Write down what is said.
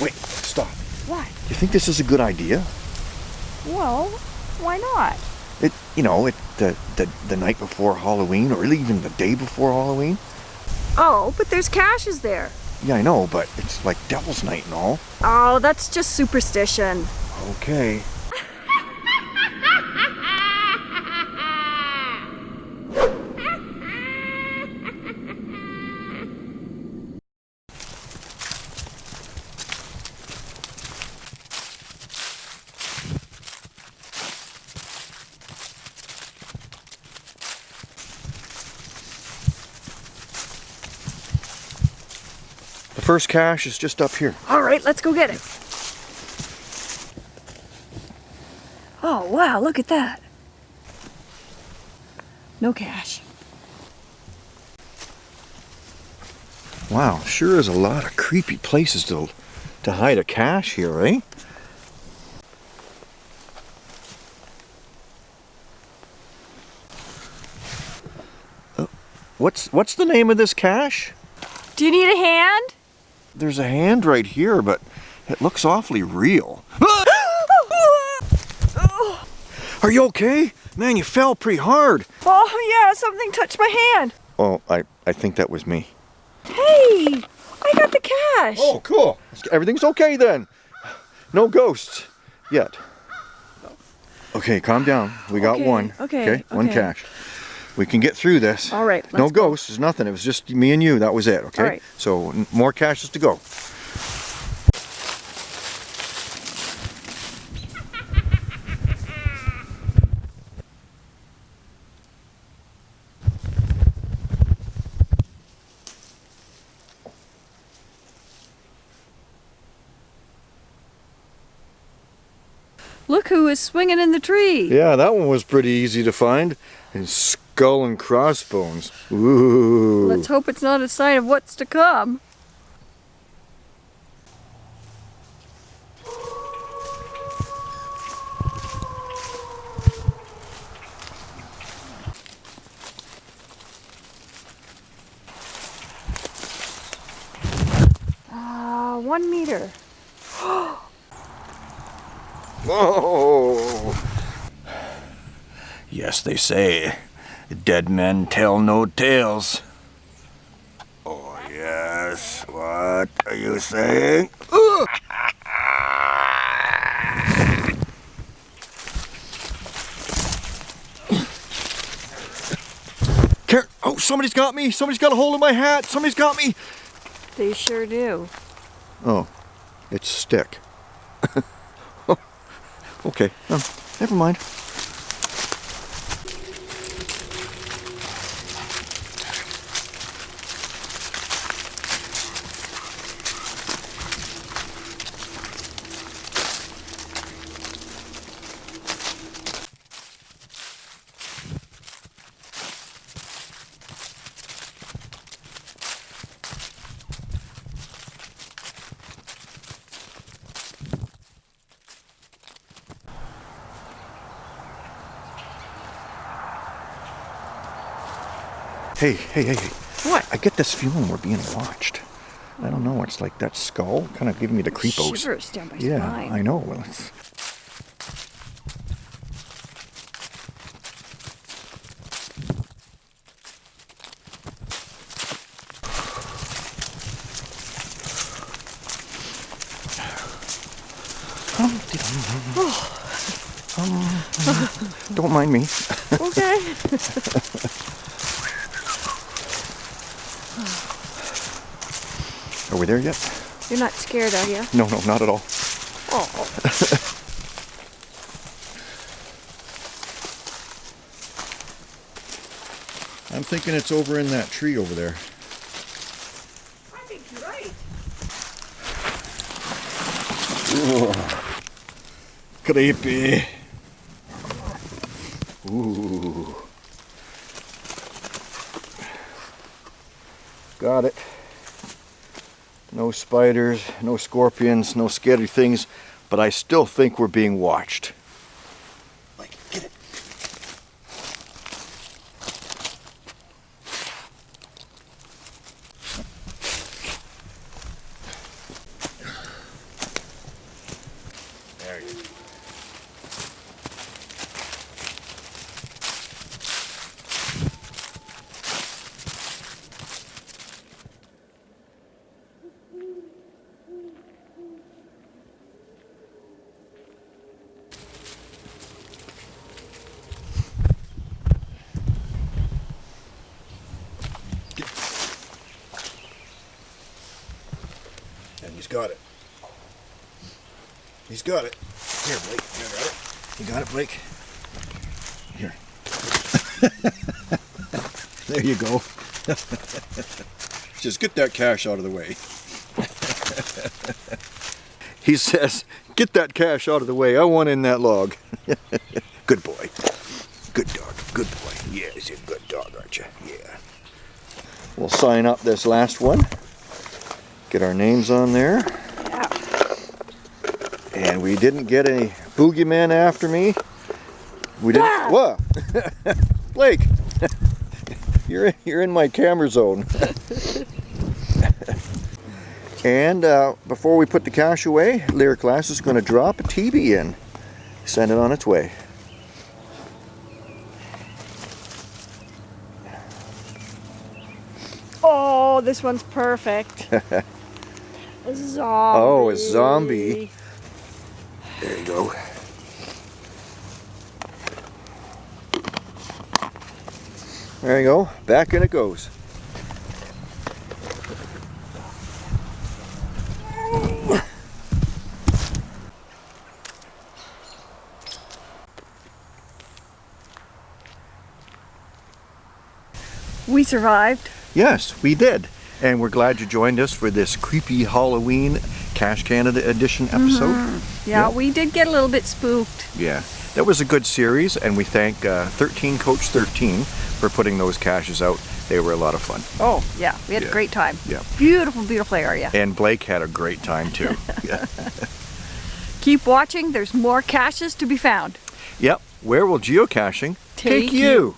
Wait, stop. What? You think this is a good idea? Well, why not? It, you know, it the, the the night before Halloween, or even the day before Halloween. Oh, but there's caches there. Yeah, I know, but it's like Devil's Night and all. Oh, that's just superstition. Okay. The first cache is just up here. All right, let's go get it. Oh, wow, look at that. No cache. Wow, sure is a lot of creepy places to to hide a cache here, eh? Uh, What's what's the name of this cache? Do you need a hand? There's a hand right here, but it looks awfully real. Are you okay? Man, you fell pretty hard. Oh, yeah, something touched my hand. Oh, I, I think that was me. Hey, I got the cache. Oh, cool. Everything's okay then. No ghosts yet. Okay, calm down. We got Okay, one. okay, one okay. We can get through this. All right, No go. ghosts. There's nothing. It was just me and you. That was it. Okay. All right. So more caches to go. Look who is swinging in the tree. Yeah, that one was pretty easy to find. And skull and crossbones. Ooh. Let's hope it's not a sign of what's to come. Ah, one meter. Whoa! Yes, they say, dead men tell no tales. Oh, yes. What are you saying? Care- oh, somebody's got me. Somebody's got a hold of my hat. Somebody's got me. They sure do. Oh, it's stick. okay, no, never mind. Hey, hey, hey, hey. What? I get this feeling we're being watched. I don't know. It's like that skull kind of giving me the creepos. Shivers down my yeah, spine. I know. Well, it's... Don't mind me. Okay. Are we there yet? You're not scared, are you? No, no, not at all. Oh. I'm thinking it's over in that tree over there. I think you're right. Creepy. Ooh. Got it. No spiders, no scorpions, no scary things, but I still think we're being watched. Got it. He's got it. Here, Blake. You got it. You got it, Blake. Here. there you go. Just get that cache out of the way. he says, get that cache out of the way. I want in that log. good boy. Good dog. Good boy. Yeah, you're a good dog, aren't you? Yeah. We'll sign up this last one. Get our names on there. And we didn't get any boogeyman after me. We didn't. Ah! What? Blake, you're in, you're in my camera zone. and uh, before we put the cache away, Lyric Glass is going to drop a TB in, send it on its way. Oh, this one's perfect. A zombie. Oh, a zombie. There you go. There you go. Back in it goes. We survived. Yes, we did. And we're glad you joined us for this creepy Halloween Cache Canada edition episode. Yeah, Yeah. we did get a little bit spooked. Yeah, that was a good series, and we thank uh, 13 Coach 13 for putting those caches out. They were a lot of fun. Oh, yeah, we had Yeah. a great time. Yeah. Beautiful, beautiful area. And Blake had a great time too. yeah. Keep watching, there's more caches to be found. Yep. Where will geocaching Take take you?